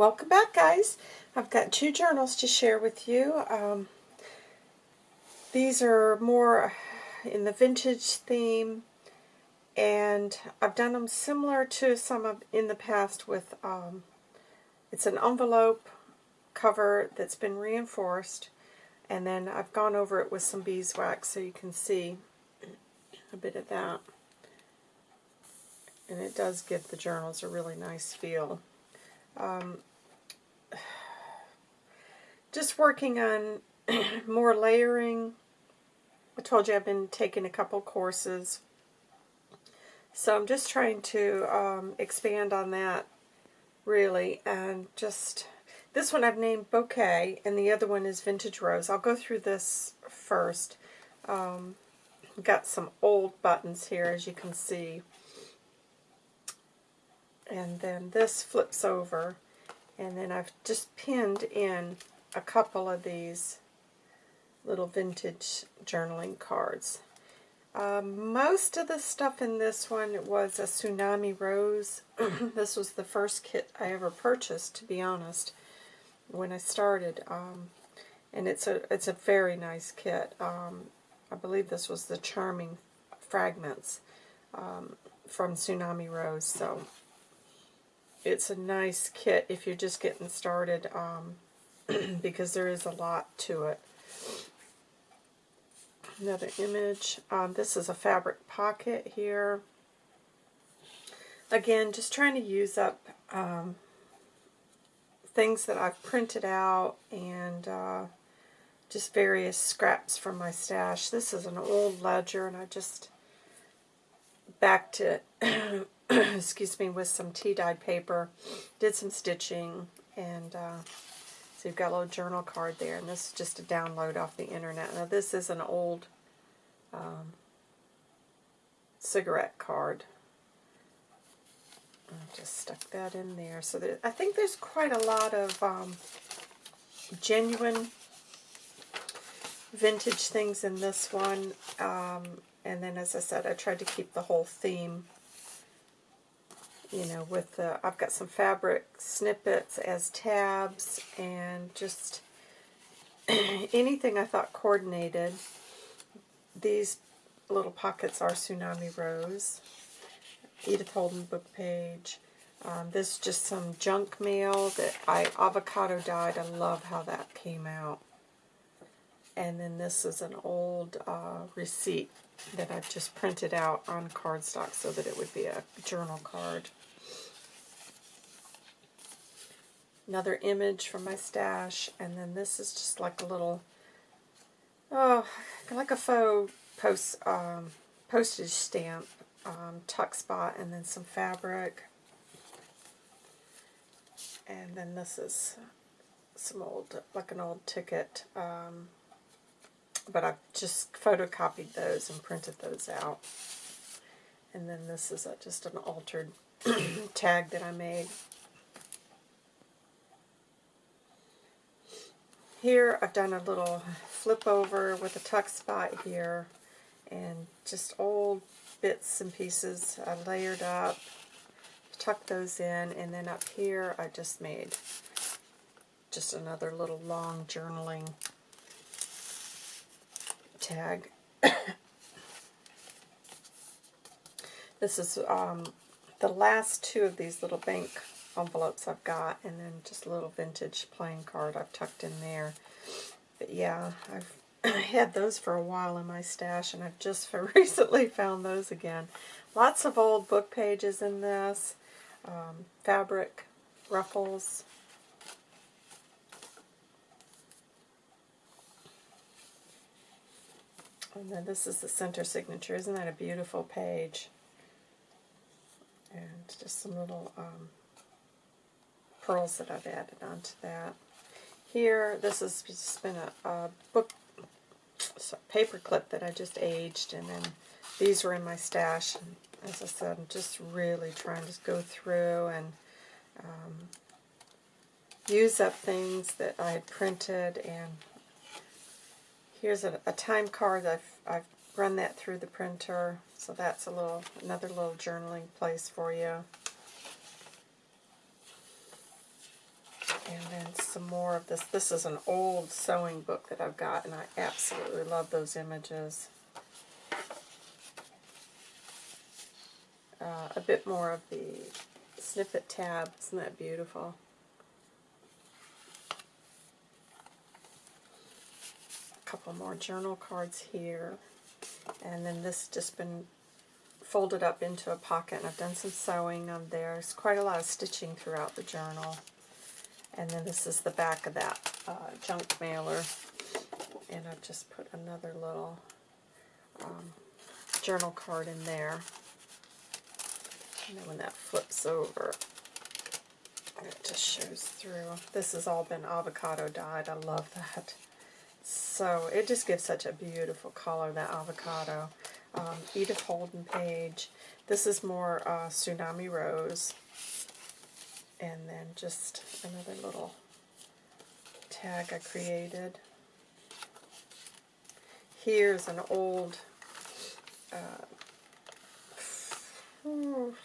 Welcome back guys. I've got two journals to share with you. Um, these are more in the vintage theme and I've done them similar to some of in the past with um, it's an envelope cover that's been reinforced and then I've gone over it with some beeswax so you can see a bit of that and it does give the journals a really nice feel. Um, just working on more layering. I told you I've been taking a couple courses. So I'm just trying to um, expand on that, really, and just... This one I've named Bouquet, and the other one is Vintage Rose. I'll go through this first. Um, got some old buttons here, as you can see. And then this flips over, and then I've just pinned in a couple of these little vintage journaling cards. Um, most of the stuff in this one was a Tsunami Rose. this was the first kit I ever purchased, to be honest, when I started. Um, and it's a it's a very nice kit. Um, I believe this was the Charming Fragments um, from Tsunami Rose. So it's a nice kit if you're just getting started. Because there is a lot to it. Another image. Um, this is a fabric pocket here. Again, just trying to use up um, things that I've printed out and uh, just various scraps from my stash. This is an old ledger and I just backed it, excuse me, with some tea-dyed paper, did some stitching, and uh, so you've got a little journal card there, and this is just a download off the internet. Now this is an old um, cigarette card. I just stuck that in there. So there, I think there's quite a lot of um, genuine vintage things in this one. Um, and then, as I said, I tried to keep the whole theme you know, with the, I've got some fabric snippets as tabs and just anything I thought coordinated. These little pockets are Tsunami Rose, Edith Holden book page. Um, this is just some junk mail that I avocado dyed. I love how that came out. And then this is an old uh, receipt that I've just printed out on cardstock so that it would be a journal card. Another image from my stash, and then this is just like a little, oh, like a faux post um, postage stamp um, tuck spot, and then some fabric. And then this is some old, like an old ticket, um, but I've just photocopied those and printed those out. And then this is a, just an altered tag that I made. Here I've done a little flip over with a tuck spot here and just old bits and pieces I layered up, tuck those in, and then up here I just made just another little long journaling tag. this is um, the last two of these little bank envelopes I've got, and then just a little vintage playing card I've tucked in there. But yeah, I've had those for a while in my stash, and I've just recently found those again. Lots of old book pages in this, um, fabric ruffles. And then this is the center signature. Isn't that a beautiful page? And just some little um, pearls that I've added onto that. Here, this has just been a, a book paper clip that I just aged, and then these were in my stash. And as I said, I'm just really trying to go through and um, use up things that I had printed. And here's a, a time card. I've, I've run that through the printer, so that's a little another little journaling place for you. And then some more of this. This is an old sewing book that I've got, and I absolutely love those images. Uh, a bit more of the snippet tab. Isn't that beautiful? A couple more journal cards here. And then this has just been folded up into a pocket, and I've done some sewing on there. There's quite a lot of stitching throughout the journal. And then this is the back of that uh, junk mailer. And I've just put another little um, journal card in there. And then when that flips over, it just shows through. This has all been avocado dyed. I love that. So it just gives such a beautiful color, that avocado. Um, Edith Holden page. This is more uh, Tsunami Rose and then just another little tag I created. Here's an old uh,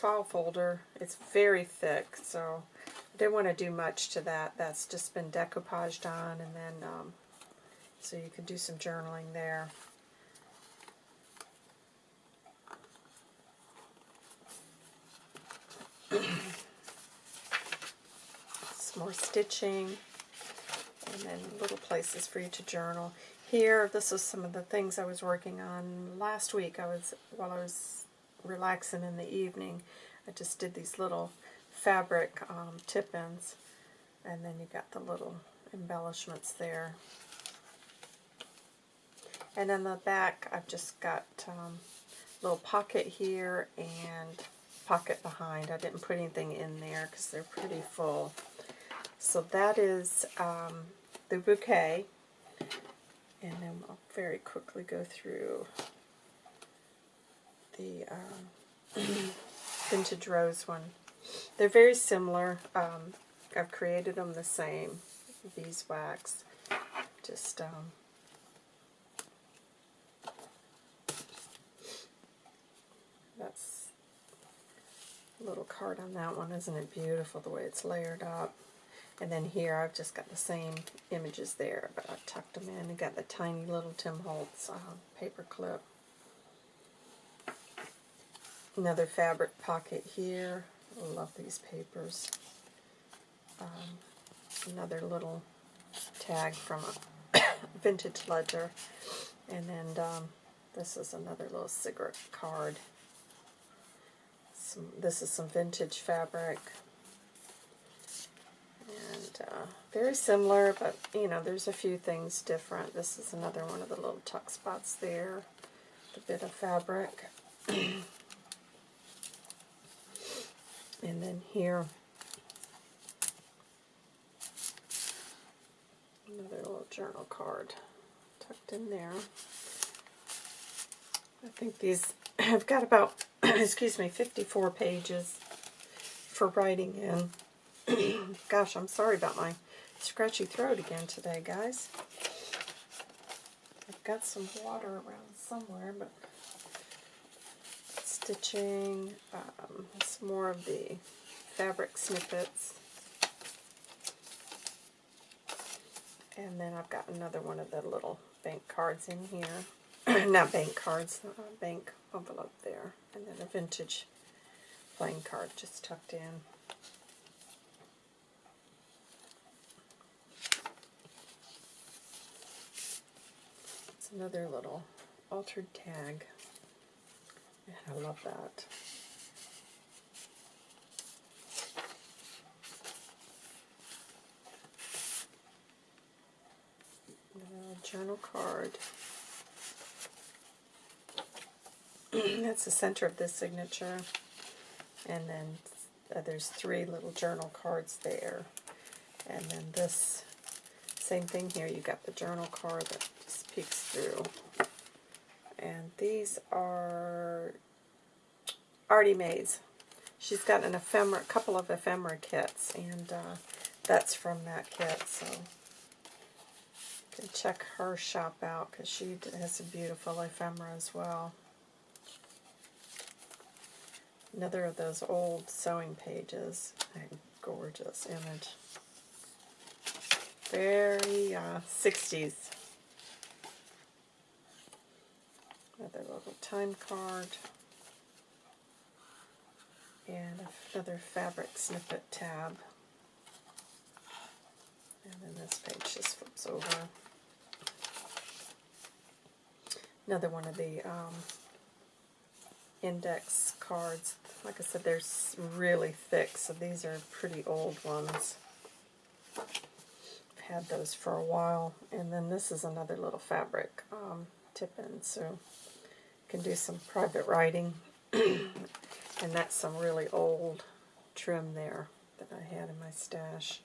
file folder. It's very thick, so I didn't want to do much to that. That's just been decoupaged on, and then um, so you can do some journaling there. More stitching, and then little places for you to journal. Here, this is some of the things I was working on last week. I was while I was relaxing in the evening. I just did these little fabric um, tip-ins, and then you got the little embellishments there. And in the back, I've just got um, little pocket here and pocket behind. I didn't put anything in there because they're pretty full. So that is um, the bouquet. And then I'll very quickly go through the um, vintage rose one. They're very similar. Um, I've created them the same, beeswax. Just um, that's a little card on that one. Isn't it beautiful the way it's layered up? And then here I've just got the same images there, but I've tucked them in and got the tiny little Tim Holtz uh, paper clip. Another fabric pocket here. I love these papers. Um, another little tag from a vintage ledger. And then um, this is another little cigarette card. Some, this is some vintage fabric uh, very similar, but you know, there's a few things different. This is another one of the little tuck spots there, a bit of fabric. and then here, another little journal card tucked in there. I think these have got about, excuse me, 54 pages for writing in. Gosh, I'm sorry about my scratchy throat again today, guys. I've got some water around somewhere, but stitching, um, some more of the fabric snippets. And then I've got another one of the little bank cards in here. Not bank cards, uh, bank envelope there. And then a vintage playing card just tucked in. Another little altered tag. And I love that. journal card. That's the center of this signature. And then uh, there's three little journal cards there. And then this, same thing here, You've got the journal card peeks through. And these are Artie Mae's. She's got an ephemera, a couple of ephemera kits, and uh, that's from that kit, so you can check her shop out because she has a beautiful ephemera as well. Another of those old sewing pages. A gorgeous image. Very uh, 60s. Another little time card. And another fabric snippet tab. And then this page just flips over. Another one of the um, index cards. Like I said, they're really thick, so these are pretty old ones. I've had those for a while. And then this is another little fabric um, tip-in, so can do some private writing. and that's some really old trim there that I had in my stash.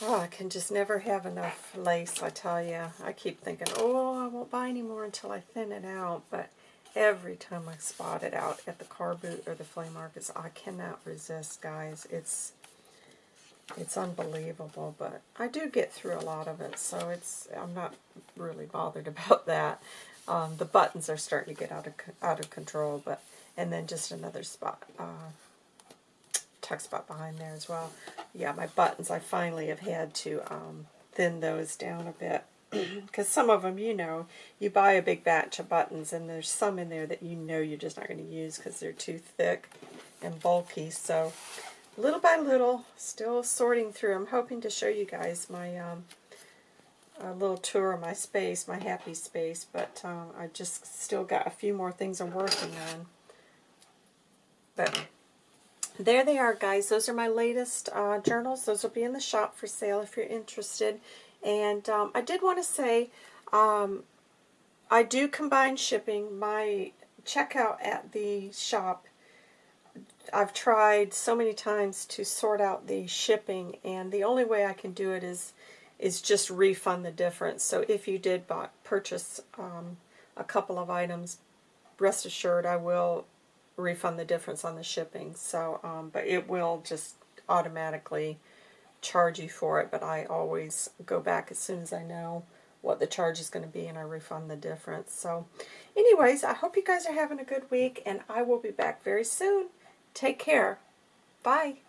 Oh, I can just never have enough lace, I tell you. I keep thinking, oh, I won't buy any more until I thin it out, but every time I spot it out at the car boot or the flea markets, I cannot resist, guys. It's it's unbelievable, but I do get through a lot of it, so it's I'm not really bothered about that. Um, the buttons are starting to get out of out of control, but and then just another spot. Uh, tuck spot behind there as well. Yeah, my buttons, I finally have had to um, thin those down a bit. Because some of them, you know, you buy a big batch of buttons and there's some in there that you know you're just not going to use because they're too thick and bulky. So little by little, still sorting through. I'm hoping to show you guys my um, a little tour of my space, my happy space, but um, I just still got a few more things I'm working on. But there they are, guys. Those are my latest uh, journals. Those will be in the shop for sale if you're interested. And um, I did want to say, um, I do combine shipping. My checkout at the shop, I've tried so many times to sort out the shipping, and the only way I can do it is is just refund the difference. So if you did buy, purchase um, a couple of items, rest assured I will refund the difference on the shipping. So, um, but it will just automatically charge you for it. But I always go back as soon as I know what the charge is going to be and I refund the difference. So anyways, I hope you guys are having a good week and I will be back very soon. Take care. Bye.